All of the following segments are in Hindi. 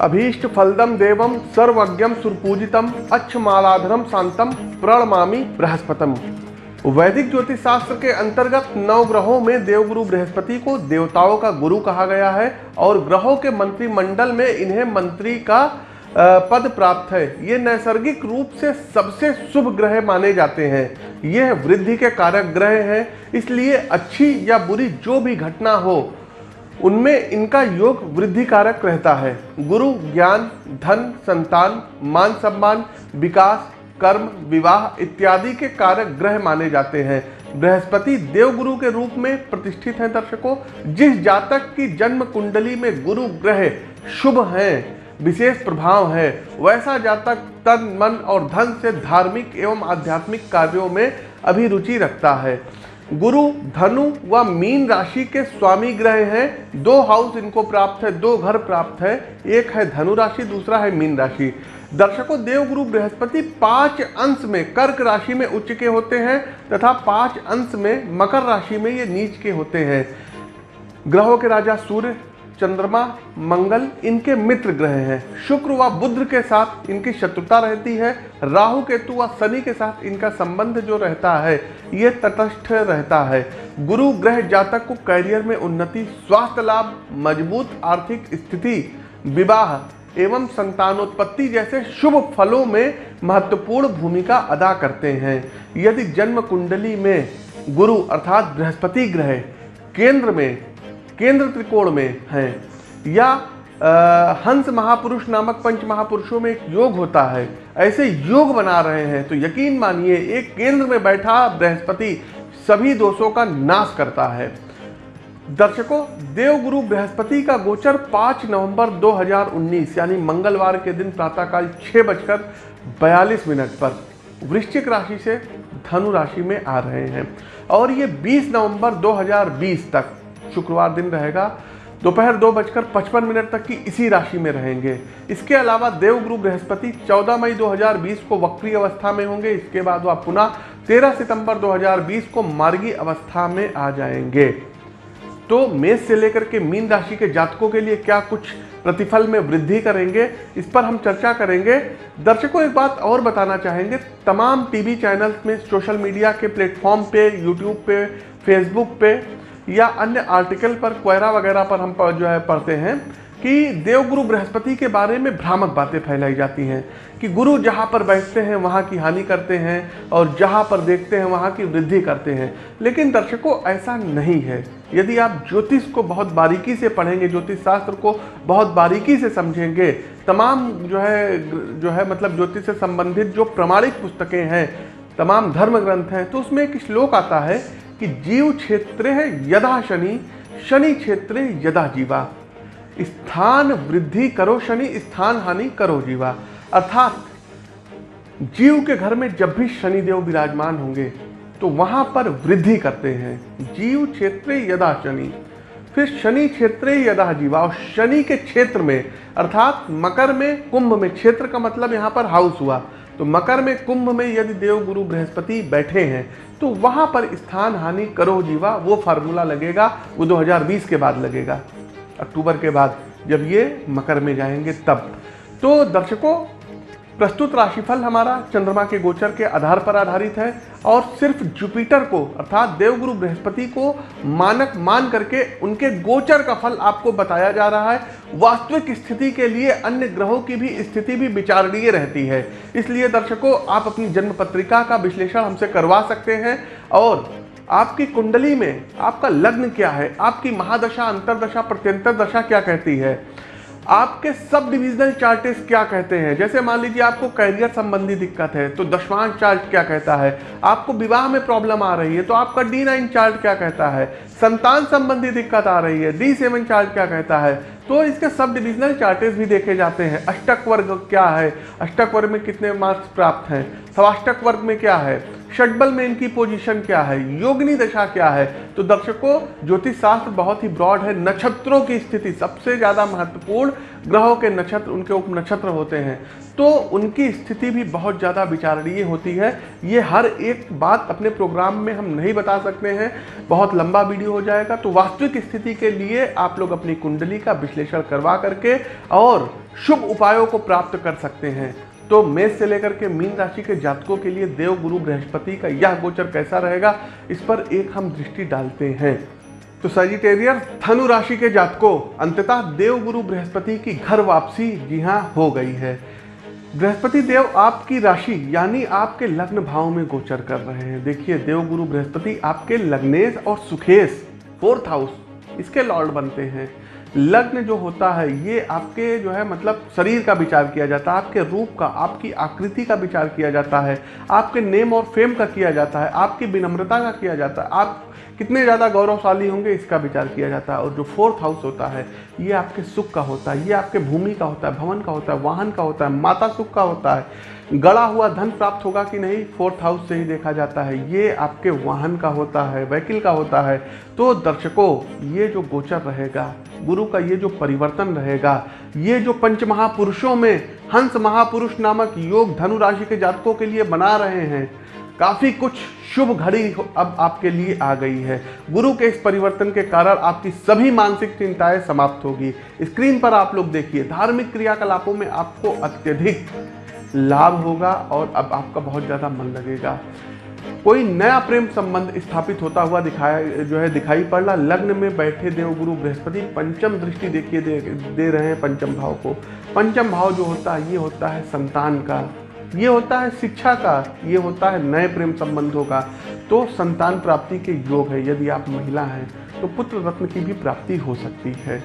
अभीष्ट फलदम देवम सर्वज्ञम सुरपूजितम अच्छमालाधरम शांतम प्रणमामी बृहस्पतम। वैदिक ज्योतिष शास्त्र के अंतर्गत नौ ग्रहों में देवगुरु बृहस्पति को देवताओं का गुरु कहा गया है और ग्रहों के मंत्रिमंडल में इन्हें मंत्री का पद प्राप्त है। ये नैसर्गिक रूप से सबसे शुभ ग्रह माने जाते हैं। यह वृद्धि के कारक ग्रह हैं, इसलिए अच्छी या बुरी जो भी घटना हो उनमें इनका योग वृद्धि कारक रहता है। गुरु, ज्ञान, धन, संतान, मान सम्मान, विकास, कर्म, विवाह इत्यादि के कारक ग्रह माने जाते हैं। बृहस्पति देवगुरु के रूप में प्रतिष्ठित हैं दर्शकों। जिस जातक की जन्म कुंडली में गुरु ग्रह शुभ हैं, विशेष प्रभाव है, वैसा जातक तन, मन और धन से धार्मिक एवं आध्यात्मिक कार्यों में अभिरुचि रखता है। गुरु, धनु व मीन राशि के स्वामी ग्रह हैं। दो हाउस इनको प्राप्त है, दो घर प्राप्त है। एक है धनु राशि, दूसरा है मीन राशि। दर्शकों, देवगुरु बृहस्पति पाँच अंश में कर्क राशि में उच्च के होते हैं तथा पाँच अंश में मकर राशि में ये नीच के होते हैं। ग्रहों के राजा सूर्य चंद्रमा, मंगल इनके मित्र ग्रह हैं। शुक्र व बुद्ध के साथ इनकी शत्रुता रहती है। राहु, केतु व शनि के साथ इनका संबंध जो रहता है, ये तटस्थ रहता है। गुरु ग्रह जातक को कैरियर में उन्नति, स्वास्थ्य लाभ, मज़बूत आर्थिक स्थिति, विवाह एवं संतानोत्पत्ति जैसे शुभ फलों में महत्वपूर्ण भूमिका अदा करते हैं। यदि जन्म कुंडली में गुरु अर्थात बृहस्पति ग्रह केंद्र में केंद्र त्रिकोण में हैं। या आ, हंस महापुरुष नामक पंच महापुरुषों में एक योग होता है। ऐसे योग बना रहे हैं तो यकीन मानिए एक केंद्र में बैठा बृहस्पति सभी दोषों का नाश करता है। दर्शकों देवगुरु बृहस्पति का गोचर 5 नवंबर 2019 यानी मंगलवार के दिन प्रातःकाल छः बजकर बयालीस मिनट पर वृश्चिक राशि से धनु राशि में आ रहे हैं। और ये 20 नवंबर 2020 तक शुक्रवार दिन रहेगा। दोपहर दो बजकर पचपन मिनट तक की इसी राशि में रहेंगे। इसके अलावा देवगुरु बृहस्पति 14 मई 2020 को वक्री अवस्था में होंगे। इसके बाद वह पुनः 13 सितंबर 2020 को मार्गी अवस्था में आ जाएँगे। तो मेष से लेकर के मीन राशि के जातकों के लिए क्या कुछ प्रतिफल में वृद्धि करेंगे, इस पर हम चर्चा करेंगे। दर्शकों, एक बात और बताना चाहेंगे। तमाम टीवी चैनल्स में सोशल मीडिया के प्लेटफॉर्म पे, यूट्यूब पे, फेसबुक पे या अन्य आर्टिकल पर क्वेरा वगैरह पर हम जो है पढ़ते हैं कि देवगुरु बृहस्पति के बारे में भ्रामक बातें फैलाई जाती हैं कि गुरु जहाँ पर बैठते हैं, वहाँ की हानि करते हैं और जहाँ पर देखते हैं, वहाँ की वृद्धि करते हैं। लेकिन दर्शकों, ऐसा नहीं है। यदि आप ज्योतिष को बहुत बारीकी से पढ़ेंगे, ज्योतिष शास्त्र को बहुत बारीकी से समझेंगे, तमाम जो है जो है मतलब ज्योतिष से संबंधित जो प्रमाणिक पुस्तकें हैं, तमाम धर्म ग्रंथ हैं तो उसमें एक श्लोक आता है कि जीव क्षेत्र यदा शनि शनि क्षेत्र यदा जीवा। स्थान वृद्धि करो शनि, स्थान हानि करो जीवा। अर्थात जीव के घर में जब भी शनिदेव विराजमान होंगे तो वहाँ पर वृद्धि करते हैं। जीव क्षेत्र यदा शनि, फिर शनि क्षेत्र यदा जीवा। और शनि के क्षेत्र में, अर्थात मकर में, कुंभ में, क्षेत्र का मतलब यहाँ पर हाउस हुआ। तो मकर में कुंभ में यदि देव गुरु बृहस्पति बैठे हैं तो वहाँ पर स्थान हानि करो जीवा, वो फार्मूला लगेगा, वो 2020 के बाद लगेगा, अक्टूबर के बाद, जब ये मकर में जाएँगे तब। तो दर्शकों प्रस्तुत राशिफल हमारा चंद्रमा के गोचर के आधार पर आधारित है और सिर्फ़ जुपिटर को, अर्थात देवगुरु बृहस्पति को मानक मान करके उनके गोचर का फल आपको बताया जा रहा है। वास्तविक स्थिति के लिए अन्य ग्रहों की भी स्थिति भी विचारणीय रहती है। इसलिए दर्शकों, आप अपनी जन्म पत्रिका का विश्लेषण हमसे करवा सकते हैं और आपकी कुंडली में आपका लग्न क्या है? आपकी महादशा, अंतरदशा, प्रत्यंतर दशा क्या कहती है? आपके सब डिविजनल चार्टेस क्या कहते हैं? जैसे मान लीजिए आपको कैरियर संबंधी दिक्कत है तो दशवांश चार्ट क्या कहता है? आपको विवाह में प्रॉब्लम आ रही है तो आपका डी नाइन चार्ट क्या कहता है? संतान संबंधी दिक्कत आ रही है डी सेवन चार्ट क्या कहता है? तो इसके सब डिविजनल चार्टेस भी देखे जाते हैं। अष्टक वर्ग क्या है? अष्टक वर्ग में कितने मार्क्स प्राप्त हैं? सवाष्टक वर्ग में क्या है? षटबल में इनकी पोजीशन क्या है? योगनी दशा क्या है? तो दर्शकों ज्योतिष शास्त्र बहुत ही ब्रॉड है। नक्षत्रों की स्थिति सबसे ज़्यादा महत्वपूर्ण ग्रहों के नक्षत्र, उनके उप नक्षत्र होते हैं। तो उनकी स्थिति भी बहुत ज़्यादा विचारणीय होती है। ये हर एक बात अपने प्रोग्राम में हम नहीं बता सकते हैं। बहुत लंबा वीडियो हो जाएगा। तो वास्तविक स्थिति के लिए आप लोग अपनी कुंडली का विश्लेषण करवा करके और शुभ उपायों को प्राप्त कर सकते हैं। तो मेष से लेकर के मीन राशि के जातकों के लिए देव, गुरु, बृहस्पति का यह गोचर कैसा रहेगा, इस पर एक हम दृष्टि डालते हैं। तो सजिटेरियर धनु राशि के जातकों, अंततः देव, गुरु, बृहस्पति की घर वापसी जी हाँ हो गई है। बृहस्पति देव आपकी राशि, यानी आपके लग्न भाव में गोचर कर रहे हैं। देखिए, देव, गुरु, बृहस्पति आपके लग्नेश और सुखेश फोर्थ हाउस इसके लॉर्ड बनते हैं। लग्न जो होता है, ये आपके जो है मतलब शरीर का विचार किया जाता है, आपके रूप का, आपकी आकृति का विचार किया जाता है, आपके नेम और फेम का किया जाता है, आपकी विनम्रता का किया जाता है, आप कितने ज़्यादा गौरवशाली होंगे इसका विचार किया जाता है। और जो फोर्थ हाउस होता है, ये आपके सुख का होता है, ये आपके भूमि का होता है, भवन का होता है, वाहन का होता है, माता सुख का होता है। गड़ा हुआ धन प्राप्त होगा कि नहीं, फोर्थ हाउस से ही देखा जाता है। ये आपके वाहन का होता है, वैकिल का होता है। तो दर्शकों, ये जो गोचर रहेगा, गुरु का ये जो परिवर्तन रहेगा, ये जो पंच महापुरुषों में हंस महापुरुष नामक योग धनु राशि के जातकों के लिए बना रहे हैं काफ़ी कुछ शुभ घड़ी अब आपके लिए आ गई है। गुरु के इस परिवर्तन के कारण आपकी सभी मानसिक चिंताएँ समाप्त होगी। स्क्रीन पर आप लोग देखिए धार्मिक क्रियाकलापों में आपको अत्यधिक लाभ होगा और अब आपका बहुत ज़्यादा मन लगेगा। कोई नया प्रेम संबंध स्थापित होता हुआ दिखाया जो है दिखाई पड़ रहा लग्न में बैठे देवगुरु बृहस्पति पंचम दृष्टि देखिए दे, दे रहे हैं पंचम भाव को। पंचम भाव जो होता है ये होता है संतान का। ये होता है शिक्षा का, ये होता है नए प्रेम संबंधों का। तो संतान प्राप्ति के योग है, यदि आप महिला हैं तो पुत्र रत्न की भी प्राप्ति हो सकती है।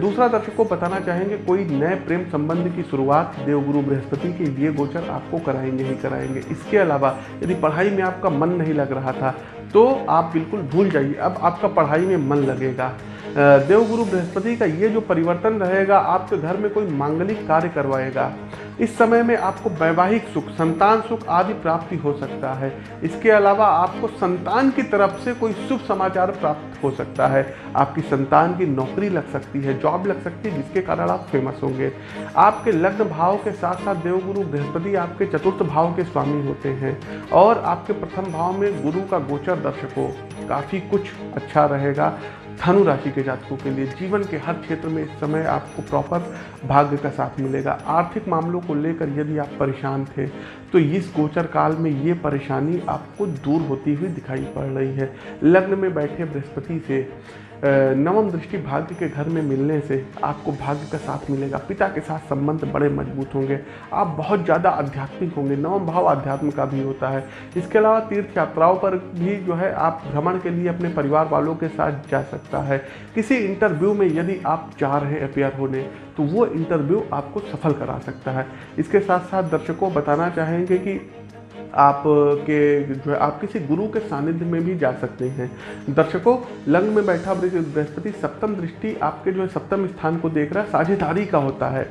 दूसरा दर्शक को बताना चाहेंगे, कोई नए प्रेम संबंध की शुरुआत देवगुरु बृहस्पति के लिए गोचर आपको कराएँगे ही कराएँगे। इसके अलावा, यदि पढ़ाई में आपका मन नहीं लग रहा था तो आप बिल्कुल भूल जाइए। अब आपका पढ़ाई में मन लगेगा। देवगुरु बृहस्पति का ये जो परिवर्तन रहेगा, आपके घर में कोई मांगलिक कार्य करवाएगा। इस समय में आपको वैवाहिक सुख, संतान सुख आदि प्राप्ति हो सकता है। इसके अलावा आपको संतान की तरफ़ से कोई शुभ समाचार प्राप्त हो सकता है। आपकी संतान की नौकरी लग सकती है, जॉब लग सकती है, जिसके कारण आप फ़ेमस होंगे। आपके लग्न भाव के साथ साथ देवगुरु बृहस्पति आपके चतुर्थ भाव के स्वामी होते हैं। और आपके प्रथम भाव में गुरु का गोचर दर्शकों, काफ़ी कुछ अच्छा रहेगा। धनु राशि के जातकों के लिए जीवन के हर क्षेत्र में इस समय आपको प्रॉपर भाग्य का साथ मिलेगा। आर्थिक मामलों को लेकर यदि आप परेशान थे तो इस गोचर काल में ये परेशानी आपको दूर होती हुई दिखाई पड़ रही है। लग्न में बैठे बृहस्पति से नवम दृष्टि भाग्य के घर में मिलने से आपको भाग्य का साथ मिलेगा। पिता के साथ संबंध बड़े मज़बूत होंगे। आप बहुत ज़्यादा आध्यात्मिक होंगे। नवम भाव अध्यात्म का भी होता है। इसके अलावा तीर्थ यात्राओं पर भी जो है, आप भ्रमण के लिए अपने परिवार वालों के साथ जा सकता है। किसी इंटरव्यू में यदि आप चाह रहे अपेयर होने तो वो इंटरव्यू आपको सफल करा सकता है। इसके साथ साथ दर्शकों बताना चाहेंगे कि आप के जो है आप किसी गुरु के सानिध्य में भी जा सकते हैं। दर्शकों, लंग में बैठा बृहस्पति सप्तम दृष्टि आपके जो है सप्तम स्थान को देख रहा है, साझेदारी का होता है।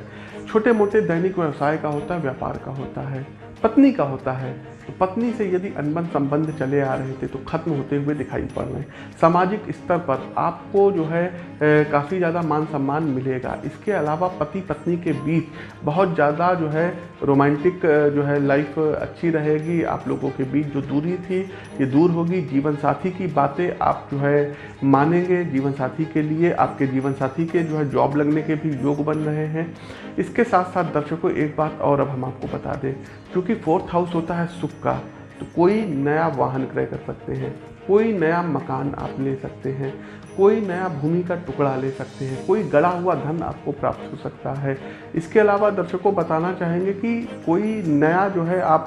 छोटे मोटे दैनिक व्यवसाय का होता है, व्यापार का होता है, पत्नी का होता है तो पत्नी से यदि अनबन संबंध चले आ रहे थे तो खत्म होते हुए दिखाई पड़ रहे हैं। सामाजिक स्तर पर आपको जो है काफ़ी ज़्यादा मान सम्मान मिलेगा। इसके अलावा पति पत्नी के बीच बहुत ज़्यादा जो है, रोमांटिक जो है लाइफ अच्छी रहेगी। आप लोगों के बीच जो दूरी थी, ये दूर होगी। जीवन साथी की बातें आप जो है मानेंगे। जीवन साथी के लिए, आपके जीवन साथी के जो है जॉब लगने के भी योग बन रहे हैं। इसके साथ साथ दर्शकों, एक बात और अब हम आपको बता दें। क्योंकि फोर्थ हाउस होता है सुख का तो कोई नया वाहन क्रय कर सकते हैं, कोई नया मकान आप ले सकते हैं, कोई नया भूमि का टुकड़ा ले सकते हैं, कोई गड़ा हुआ धन आपको प्राप्त हो सकता है। इसके अलावा दर्शकों बताना चाहेंगे कि कोई नया जो है आप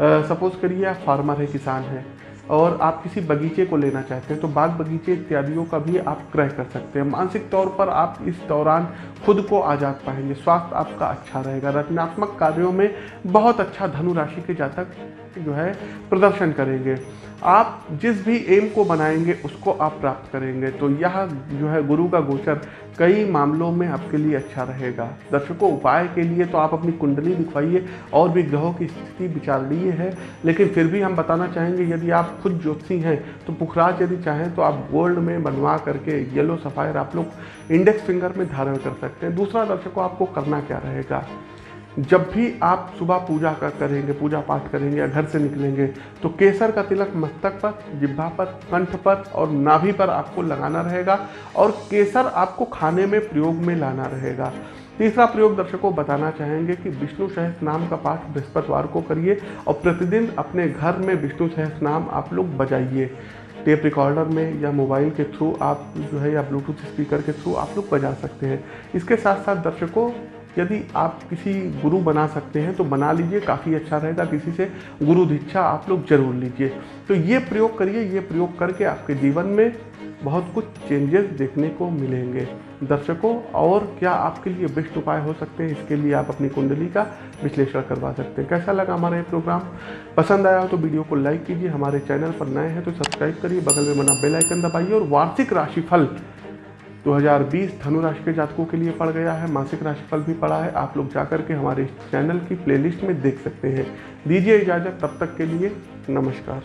सपोज़ करिए फार्मर है, किसान है और आप किसी बगीचे को लेना चाहते हैं तो बाग बगीचे इत्यादियों का भी आप क्रय कर सकते हैं। मानसिक तौर पर आप इस दौरान खुद को आज़ाद पाएँगे, स्वास्थ्य आपका अच्छा रहेगा। रचनात्मक कार्यों में बहुत अच्छा धनुराशि के जातक जो है, प्रदर्शन करेंगे। आप जिस भी एम को बनाएँगे, उसको आप प्राप्त करेंगे। तो यह जो है, गुरु का गोचर कई मामलों में आपके लिए अच्छा रहेगा। दर्शकों, उपाय के लिए तो आप अपनी कुंडली दिखवाइए और भी ग्रहों की स्थिति विचारणीय है। लेकिन फिर भी हम बताना चाहेंगे, यदि आप खुद ज्योतिषी हैं तो पुखराज यदि चाहें तो आप गोल्ड में बनवा करके येलो सफ़ायर आप लोग इंडेक्स फिंगर में धारण कर सकते हैं। दूसरा दर्शकों, आपको करना क्या रहेगा? जब भी आप सुबह पूजा का करेंगे, पूजा पाठ करेंगे या घर से निकलेंगे तो केसर का तिलक मस्तक पर जिब्भा पर, कंठ पर और नाभि पर आपको लगाना रहेगा और केसर आपको खाने में प्रयोग में लाना रहेगा। तीसरा प्रयोग दर्शकों बताना चाहेंगे कि विष्णु सहस नाम का पाठ बृहस्पतिवार को करिए और प्रतिदिन अपने घर में विष्णु सहस नाम आप लोग बजाइए। टेप रिकॉर्डर में या मोबाइल के थ्रू आप जो है या ब्लूटूथ स्पीकर के थ्रू आप लोग बजा सकते हैं। इसके साथ साथ दर्शकों यदि आप किसी गुरु बना सकते हैं तो बना लीजिए, काफ़ी अच्छा रहेगा, किसी से गुरु दीक्षा आप लोग ज़रूर लीजिए। तो ये प्रयोग करिए, ये प्रयोग करके आपके जीवन में बहुत कुछ चेंजेस देखने को मिलेंगे। दर्शकों, और क्या आपके लिए बेस्ट उपाय हो सकते हैं, इसके लिए आप अपनी कुंडली का विश्लेषण करवा सकते हैं। कैसा लगा हमारा ये प्रोग्राम पसंद आया हो तो वीडियो को लाइक कीजिए, हमारे चैनल पर नए हैं तो सब्सक्राइब करिए, बगल में बना बेल आइकन दबाइए, और वार्षिक राशिफल 2020 धनु राशि के जातकों के लिए पड़ गया है, मासिक राशिफल भी पड़ा है। आप लोग जाकर के हमारे चैनल की प्लेलिस्ट में देख सकते हैं। दीजिए इजाज़त, तब तक के लिए नमस्कार।